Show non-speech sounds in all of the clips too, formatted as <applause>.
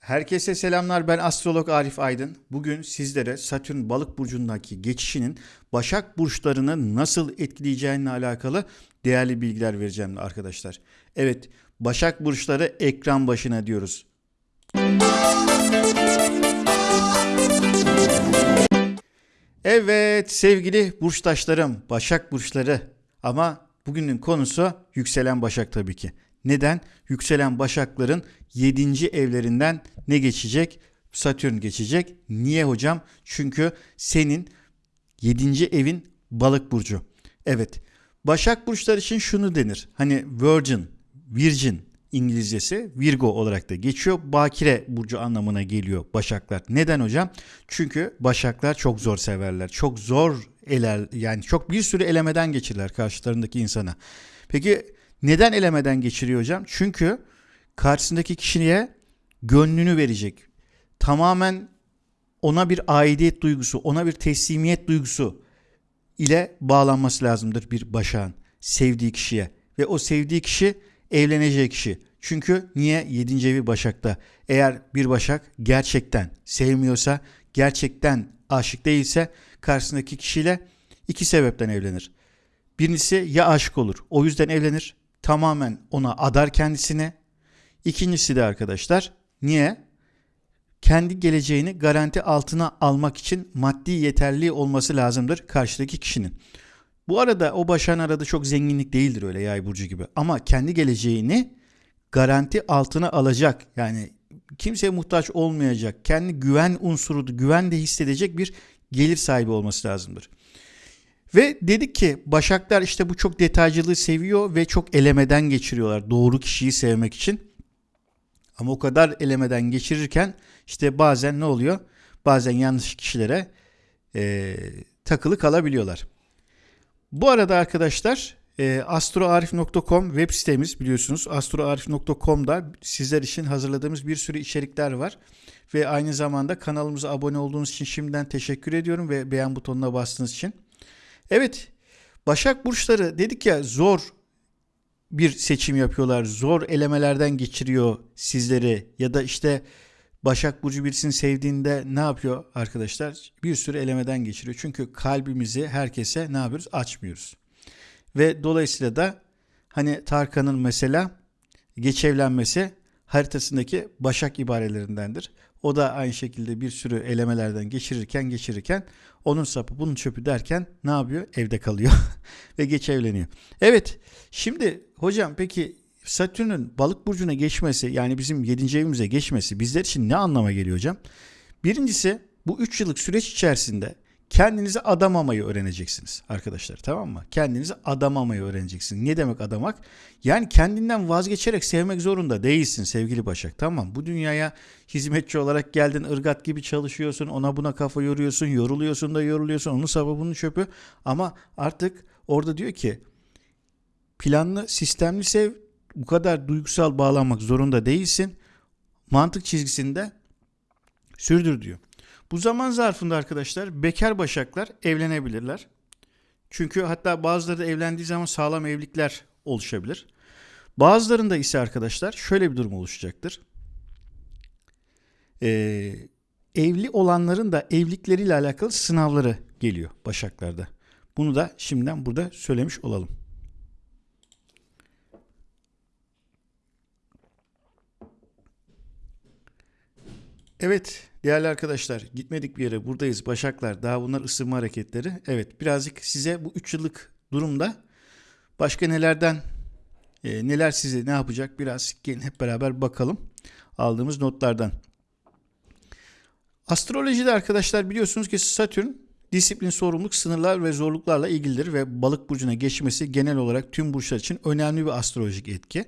Herkese selamlar. Ben astrolog Arif Aydın. Bugün sizlere Satürn Balık burcundaki geçişinin Başak burçlarını nasıl etkileyeceğine alakalı değerli bilgiler vereceğim arkadaşlar. Evet, Başak burçları ekran başına diyoruz. Evet sevgili burçtaşlarım, Başak burçları ama bugünün konusu yükselen Başak tabii ki. Neden? Yükselen Başakların 7. evlerinden ne geçecek? Satürn geçecek. Niye hocam? Çünkü senin 7. evin balık burcu. Evet. Başak burçları için şunu denir. Hani virgin, virgin İngilizcesi Virgo olarak da geçiyor. Bakire burcu anlamına geliyor Başaklar. Neden hocam? Çünkü Başaklar çok zor severler. Çok zor eler yani çok bir sürü elemeden geçirirler karşılarındaki insana. Peki neden elemeden geçiriyor hocam? Çünkü karşısındaki kişiye gönlünü verecek. Tamamen ona bir aidiyet duygusu, ona bir teslimiyet duygusu ile bağlanması lazımdır bir başağın sevdiği kişiye. Ve o sevdiği kişi evlenecek kişi. Çünkü niye? 7. evi Başak'ta. Eğer bir Başak gerçekten sevmiyorsa, gerçekten aşık değilse karşısındaki kişiyle iki sebepten evlenir. Birincisi ya aşık olur. O yüzden evlenir. Tamamen ona adar kendisine. İkincisi de arkadaşlar niye? Kendi geleceğini garanti altına almak için maddi yeterli olması lazımdır karşıdaki kişinin. Bu arada o başan arada çok zenginlik değildir öyle yay burcu gibi. Ama kendi geleceğini garanti altına alacak. Yani kimseye muhtaç olmayacak. Kendi güven unsuru, güven de hissedecek bir gelir sahibi olması lazımdır. Ve dedik ki Başaklar işte bu çok detaycılığı seviyor ve çok elemeden geçiriyorlar doğru kişiyi sevmek için. Ama o kadar elemeden geçirirken işte bazen ne oluyor? Bazen yanlış kişilere e, takılı kalabiliyorlar. Bu arada arkadaşlar e, astroarif.com web sitemiz biliyorsunuz. astroarif.com'da sizler için hazırladığımız bir sürü içerikler var. Ve aynı zamanda kanalımıza abone olduğunuz için şimdiden teşekkür ediyorum ve beğen butonuna bastığınız için. Evet Başak Burçları dedik ya zor bir seçim yapıyorlar. Zor elemelerden geçiriyor sizleri ya da işte Başak Burcu birisini sevdiğinde ne yapıyor arkadaşlar? Bir sürü elemeden geçiriyor. Çünkü kalbimizi herkese ne yapıyoruz? Açmıyoruz. Ve dolayısıyla da hani Tarkan'ın mesela geç evlenmesi haritasındaki Başak ibarelerindendir. O da aynı şekilde bir sürü elemelerden geçirirken geçirirken onun sapı bunun çöpü derken ne yapıyor? Evde kalıyor <laughs> ve geç evleniyor. Evet şimdi hocam peki Satürn'ün balık burcuna geçmesi yani bizim 7. evimize geçmesi bizler için ne anlama geliyor hocam? Birincisi bu 3 yıllık süreç içerisinde kendinizi adamamayı öğreneceksiniz arkadaşlar tamam mı? Kendinizi adamamayı öğreneceksiniz. Ne demek adamak? Yani kendinden vazgeçerek sevmek zorunda değilsin sevgili Başak tamam? Bu dünyaya hizmetçi olarak geldin ırgat gibi çalışıyorsun ona buna kafa yoruyorsun yoruluyorsun da yoruluyorsun onun sabı bunun çöpü ama artık orada diyor ki planlı sistemli sev bu kadar duygusal bağlanmak zorunda değilsin. Mantık çizgisinde sürdür diyor. Bu zaman zarfında arkadaşlar bekar başaklar evlenebilirler. Çünkü hatta bazıları da evlendiği zaman sağlam evlilikler oluşabilir. Bazılarında ise arkadaşlar şöyle bir durum oluşacaktır. Ee, evli olanların da evlilikleriyle alakalı sınavları geliyor başaklarda. Bunu da şimdiden burada söylemiş olalım. Evet değerli arkadaşlar gitmedik bir yere buradayız Başaklar daha bunlar ısınma hareketleri. Evet birazcık size bu 3 yıllık durumda başka nelerden e, neler size ne yapacak biraz gelin hep beraber bakalım aldığımız notlardan. Astrolojide arkadaşlar biliyorsunuz ki Satürn disiplin, sorumluluk, sınırlar ve zorluklarla ilgilidir ve balık burcuna geçmesi genel olarak tüm burçlar için önemli bir astrolojik etki.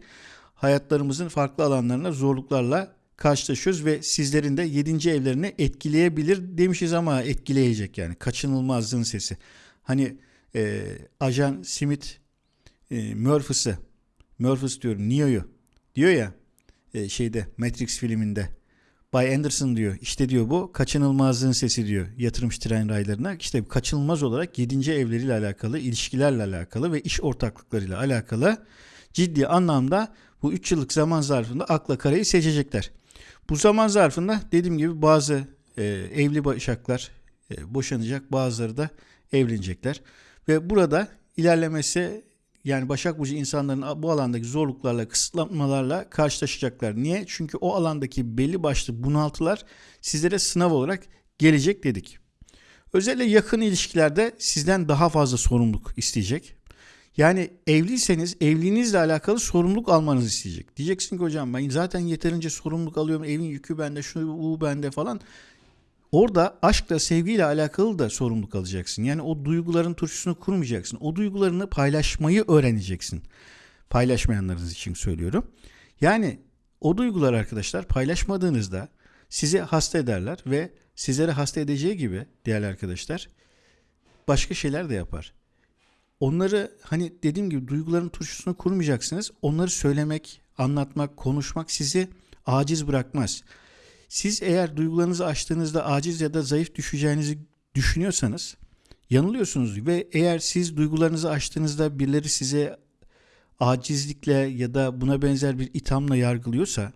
Hayatlarımızın farklı alanlarına zorluklarla karşılaşıyoruz ve sizlerin de 7. evlerini etkileyebilir demişiz ama etkileyecek yani kaçınılmazlığın sesi. Hani e, ajan Smith e, Murphy'sı Murphy's diyorum Neo'yu diyor ya e, şeyde Matrix filminde Bay Anderson diyor işte diyor bu kaçınılmazlığın sesi diyor yatırımcı tren raylarına işte kaçınılmaz olarak 7. evleriyle alakalı ilişkilerle alakalı ve iş ortaklıklarıyla alakalı ciddi anlamda bu 3 yıllık zaman zarfında akla karayı seçecekler. Bu zaman zarfında dediğim gibi bazı e, evli başaklar e, boşanacak, bazıları da evlenecekler. Ve burada ilerlemesi yani Başak Burcu insanların bu alandaki zorluklarla, kısıtlamalarla karşılaşacaklar. Niye? Çünkü o alandaki belli başlı bunaltılar sizlere sınav olarak gelecek dedik. Özellikle yakın ilişkilerde sizden daha fazla sorumluluk isteyecek. Yani evliyseniz evliliğinizle alakalı sorumluluk almanızı isteyecek. Diyeceksin ki hocam ben zaten yeterince sorumluluk alıyorum. Evin yükü bende, şunu bu bende falan. Orada aşkla, sevgiyle alakalı da sorumluluk alacaksın. Yani o duyguların turşusunu kurmayacaksın. O duygularını paylaşmayı öğreneceksin. Paylaşmayanlarınız için söylüyorum. Yani o duygular arkadaşlar paylaşmadığınızda sizi hasta ederler ve sizlere hasta edeceği gibi değerli arkadaşlar başka şeyler de yapar. Onları hani dediğim gibi duyguların turşusunu kurmayacaksınız. Onları söylemek, anlatmak, konuşmak sizi aciz bırakmaz. Siz eğer duygularınızı açtığınızda aciz ya da zayıf düşeceğinizi düşünüyorsanız yanılıyorsunuz ve eğer siz duygularınızı açtığınızda birileri size acizlikle ya da buna benzer bir ithamla yargılıyorsa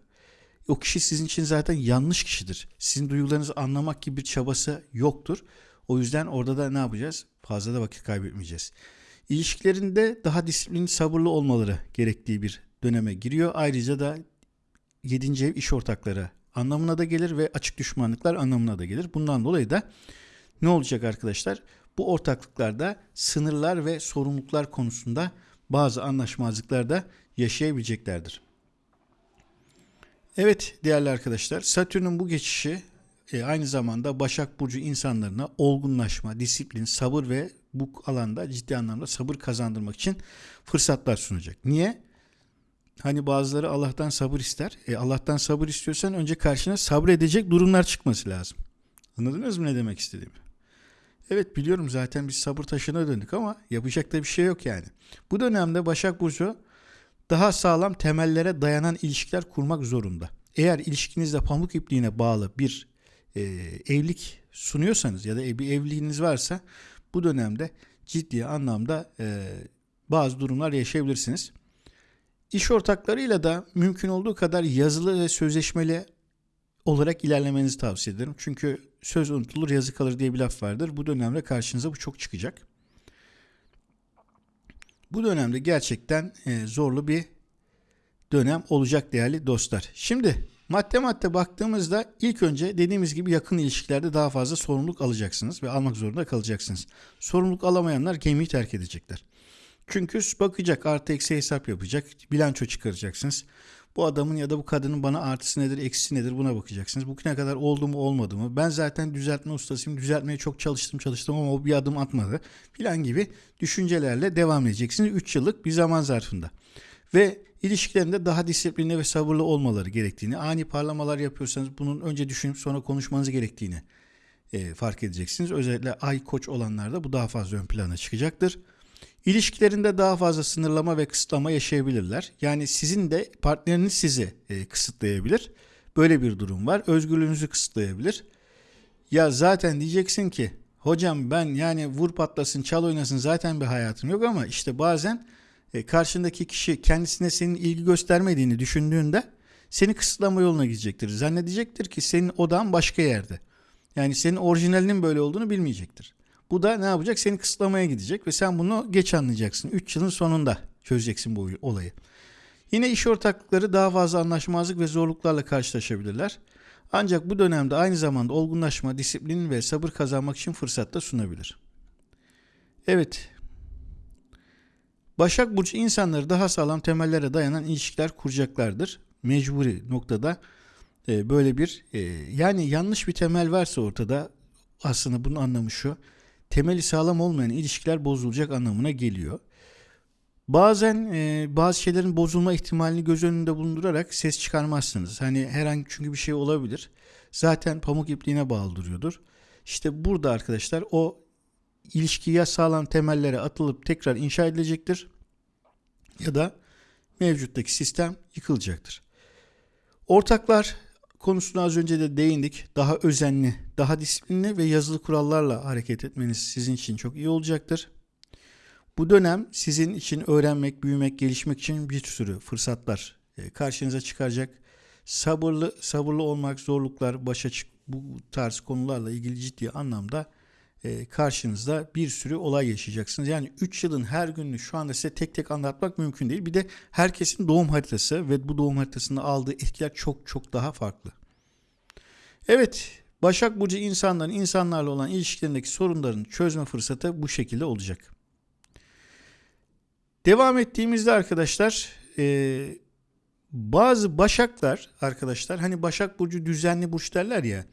o kişi sizin için zaten yanlış kişidir. Sizin duygularınızı anlamak gibi bir çabası yoktur. O yüzden orada da ne yapacağız? Fazla da vakit kaybetmeyeceğiz. İlişkilerinde daha disiplinli, sabırlı olmaları gerektiği bir döneme giriyor. Ayrıca da 7. ev iş ortakları anlamına da gelir ve açık düşmanlıklar anlamına da gelir. Bundan dolayı da ne olacak arkadaşlar? Bu ortaklıklarda sınırlar ve sorumluluklar konusunda bazı anlaşmazlıklar da yaşayabileceklerdir. Evet değerli arkadaşlar Satürn'ün bu geçişi e, aynı zamanda Başak Burcu insanlarına olgunlaşma, disiplin, sabır ve bu alanda ciddi anlamda sabır kazandırmak için fırsatlar sunacak. Niye? Hani bazıları Allah'tan sabır ister. E Allah'tan sabır istiyorsan önce karşına sabredecek durumlar çıkması lazım. Anladınız mı ne demek istediğimi? Evet biliyorum zaten biz sabır taşına döndük ama yapacak da bir şey yok yani. Bu dönemde Başak Burcu daha sağlam temellere dayanan ilişkiler kurmak zorunda. Eğer ilişkinizde pamuk ipliğine bağlı bir e, evlilik sunuyorsanız ya da bir evliliğiniz varsa bu dönemde ciddi anlamda e, bazı durumlar yaşayabilirsiniz. İş ortaklarıyla da mümkün olduğu kadar yazılı ve sözleşmeli olarak ilerlemenizi tavsiye ederim. Çünkü söz unutulur yazı kalır diye bir laf vardır. Bu dönemde karşınıza bu çok çıkacak. Bu dönemde gerçekten e, zorlu bir dönem olacak değerli dostlar. Şimdi madde madde baktığımızda ilk önce dediğimiz gibi yakın ilişkilerde daha fazla sorumluluk alacaksınız ve almak zorunda kalacaksınız. Sorumluluk alamayanlar gemiyi terk edecekler. Çünkü bakacak artı eksi hesap yapacak. Bilanço çıkaracaksınız. Bu adamın ya da bu kadının bana artısı nedir, eksisi nedir buna bakacaksınız. Bugüne kadar oldu mu olmadı mı? Ben zaten düzeltme ustasıyım. Düzeltmeye çok çalıştım çalıştım ama o bir adım atmadı. Filan gibi düşüncelerle devam edeceksiniz. 3 yıllık bir zaman zarfında. Ve ilişkilerinde daha disiplinli ve sabırlı olmaları gerektiğini, ani parlamalar yapıyorsanız bunun önce düşünüp sonra konuşmanız gerektiğini e, fark edeceksiniz. Özellikle ay koç olanlarda bu daha fazla ön plana çıkacaktır. İlişkilerinde daha fazla sınırlama ve kısıtlama yaşayabilirler. Yani sizin de partneriniz sizi e, kısıtlayabilir. Böyle bir durum var. Özgürlüğünüzü kısıtlayabilir. Ya zaten diyeceksin ki hocam ben yani vur patlasın çal oynasın zaten bir hayatım yok ama işte bazen e, karşındaki kişi kendisine senin ilgi göstermediğini düşündüğünde seni kısıtlama yoluna gidecektir. Zannedecektir ki senin odan başka yerde. Yani senin orijinalinin böyle olduğunu bilmeyecektir. Bu da ne yapacak? Seni kısıtlamaya gidecek ve sen bunu geç anlayacaksın. 3 yılın sonunda çözeceksin bu olayı. Yine iş ortaklıkları daha fazla anlaşmazlık ve zorluklarla karşılaşabilirler. Ancak bu dönemde aynı zamanda olgunlaşma, disiplin ve sabır kazanmak için fırsat da sunabilir. Evet. Başak Burcu insanları daha sağlam temellere dayanan ilişkiler kuracaklardır. Mecburi noktada e, böyle bir e, yani yanlış bir temel varsa ortada aslında bunun anlamı şu temeli sağlam olmayan ilişkiler bozulacak anlamına geliyor. Bazen e, bazı şeylerin bozulma ihtimalini göz önünde bulundurarak ses çıkarmazsınız. Hani herhangi çünkü bir şey olabilir. Zaten pamuk ipliğine bağlı duruyordur. İşte burada arkadaşlar o ilişki ya sağlam temellere atılıp tekrar inşa edilecektir ya da mevcuttaki sistem yıkılacaktır. Ortaklar konusuna az önce de değindik. Daha özenli, daha disiplinli ve yazılı kurallarla hareket etmeniz sizin için çok iyi olacaktır. Bu dönem sizin için öğrenmek, büyümek, gelişmek için bir sürü fırsatlar e, karşınıza çıkaracak. sabırlı sabırlı olmak, zorluklar, başa çık bu tarz konularla ilgili ciddi anlamda karşınızda bir sürü olay yaşayacaksınız. Yani 3 yılın her gününü şu anda size tek tek anlatmak mümkün değil. Bir de herkesin doğum haritası ve bu doğum haritasında aldığı etkiler çok çok daha farklı. Evet, Başak Burcu insanların insanlarla olan ilişkilerindeki sorunların çözme fırsatı bu şekilde olacak. Devam ettiğimizde arkadaşlar e, bazı başaklar arkadaşlar hani Başak Burcu düzenli burç derler ya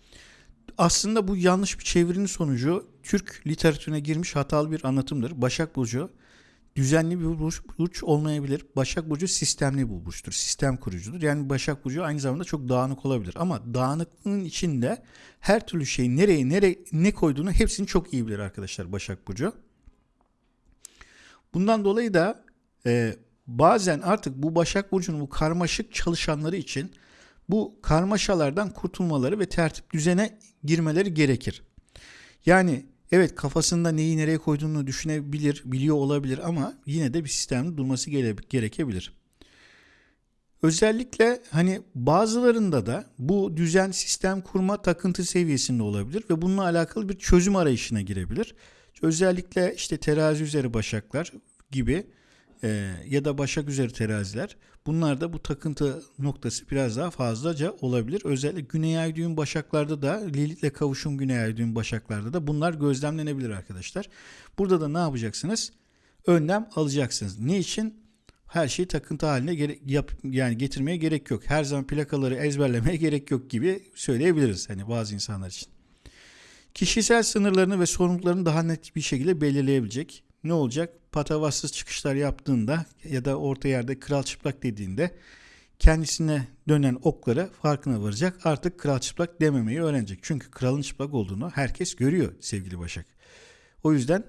aslında bu yanlış bir çevirinin sonucu Türk literatürüne girmiş hatalı bir anlatımdır. Başak Burcu düzenli bir burç, olmayabilir. Başak Burcu sistemli bir burçtur. Sistem kurucudur. Yani Başak Burcu aynı zamanda çok dağınık olabilir. Ama dağınıklığın içinde her türlü şeyi nereye nereye ne koyduğunu hepsini çok iyi bilir arkadaşlar Başak Burcu. Bundan dolayı da e, bazen artık bu Başak Burcu'nun bu karmaşık çalışanları için bu karmaşalardan kurtulmaları ve tertip düzene girmeleri gerekir. Yani evet kafasında neyi nereye koyduğunu düşünebilir, biliyor olabilir ama yine de bir sistemde durması gerekebilir. Özellikle hani bazılarında da bu düzen sistem kurma takıntı seviyesinde olabilir ve bununla alakalı bir çözüm arayışına girebilir. Özellikle işte terazi üzeri başaklar gibi e, ya da başak üzeri teraziler bunlarda bu takıntı noktası biraz daha fazlaca olabilir. Özellikle güney ay düğüm başaklarda da Lilith'le kavuşum güney ay düğüm başaklarda da bunlar gözlemlenebilir arkadaşlar. Burada da ne yapacaksınız? Önlem alacaksınız. Ne için? Her şeyi takıntı haline gere- yap yani getirmeye gerek yok. Her zaman plakaları ezberlemeye <laughs> gerek yok gibi söyleyebiliriz hani bazı insanlar için. Kişisel sınırlarını ve sorumluluklarını daha net bir şekilde belirleyebilecek. Ne olacak? patavatsız çıkışlar yaptığında ya da orta yerde kral çıplak dediğinde kendisine dönen okları farkına varacak. Artık kral çıplak dememeyi öğrenecek. Çünkü kralın çıplak olduğunu herkes görüyor sevgili Başak. O yüzden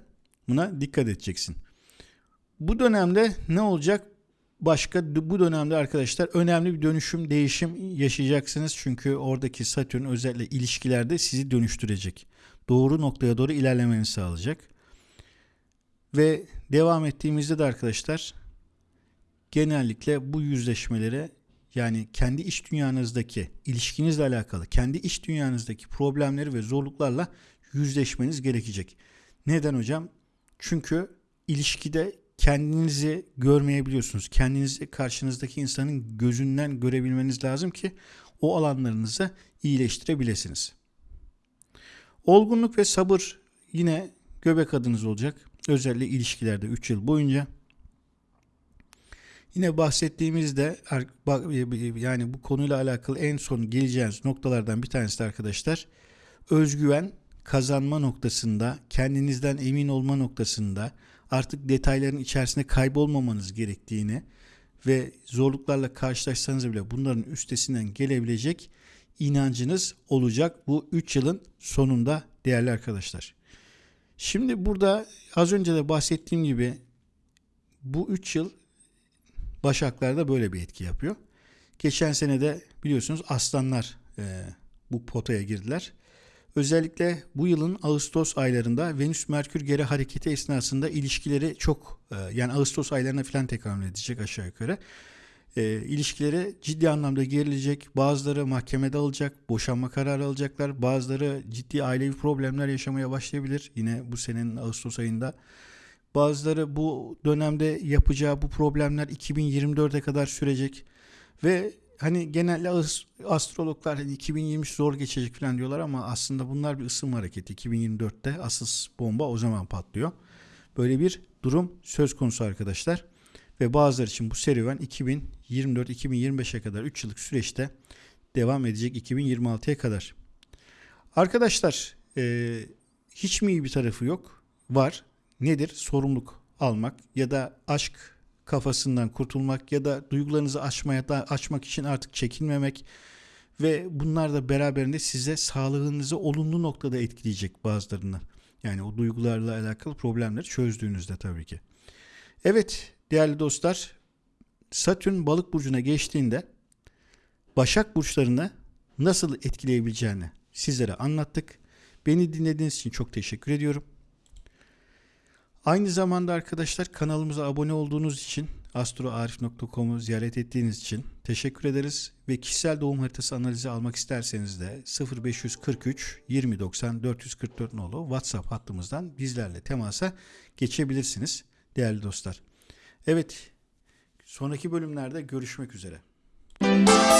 buna dikkat edeceksin. Bu dönemde ne olacak? Başka bu dönemde arkadaşlar önemli bir dönüşüm, değişim yaşayacaksınız. Çünkü oradaki Satürn özellikle ilişkilerde sizi dönüştürecek. Doğru noktaya doğru ilerlemeni sağlayacak. Ve devam ettiğimizde de arkadaşlar genellikle bu yüzleşmelere yani kendi iş dünyanızdaki ilişkinizle alakalı kendi iş dünyanızdaki problemleri ve zorluklarla yüzleşmeniz gerekecek. Neden hocam? Çünkü ilişkide kendinizi görmeyebiliyorsunuz. Kendinizi karşınızdaki insanın gözünden görebilmeniz lazım ki o alanlarınızı iyileştirebilirsiniz. Olgunluk ve sabır yine göbek adınız olacak. Özellikle ilişkilerde 3 yıl boyunca. Yine bahsettiğimizde yani bu konuyla alakalı en son geleceğiniz noktalardan bir tanesi de arkadaşlar özgüven kazanma noktasında kendinizden emin olma noktasında artık detayların içerisinde kaybolmamanız gerektiğini ve zorluklarla karşılaşsanız bile bunların üstesinden gelebilecek inancınız olacak bu 3 yılın sonunda değerli arkadaşlar. Şimdi burada az önce de bahsettiğim gibi bu 3 yıl Başaklar'da böyle bir etki yapıyor. Geçen sene de biliyorsunuz aslanlar e, bu potaya girdiler. Özellikle bu yılın Ağustos aylarında Venüs Merkür geri hareketi esnasında ilişkileri çok e, yani Ağustos aylarına falan tekabül edecek aşağı yukarı e, ilişkileri ciddi anlamda gerilecek. Bazıları mahkemede alacak, boşanma kararı alacaklar. Bazıları ciddi ailevi problemler yaşamaya başlayabilir. Yine bu senenin Ağustos ayında. Bazıları bu dönemde yapacağı bu problemler 2024'e kadar sürecek. Ve hani genelde astrologlar hani 2023 zor geçecek falan diyorlar ama aslında bunlar bir ısınma hareketi. 2024'te asıl bomba o zaman patlıyor. Böyle bir durum söz konusu arkadaşlar ve bazıları için bu serüven 2024-2025'e kadar 3 yıllık süreçte devam edecek 2026'ya kadar. Arkadaşlar e, hiç mi iyi bir tarafı yok? Var. Nedir? Sorumluluk almak ya da aşk kafasından kurtulmak ya da duygularınızı açmaya da açmak için artık çekinmemek ve bunlar da beraberinde size sağlığınızı olumlu noktada etkileyecek bazılarını. Yani o duygularla alakalı problemleri çözdüğünüzde tabii ki. Evet değerli dostlar Satürn balık burcuna geçtiğinde Başak burçlarını nasıl etkileyebileceğini sizlere anlattık. Beni dinlediğiniz için çok teşekkür ediyorum. Aynı zamanda arkadaşlar kanalımıza abone olduğunuz için astroarif.com'u ziyaret ettiğiniz için teşekkür ederiz ve kişisel doğum haritası analizi almak isterseniz de 0543 2090 444 nolu WhatsApp hattımızdan bizlerle temasa geçebilirsiniz değerli dostlar. Evet, Sonraki bölümlerde görüşmek üzere. Müzik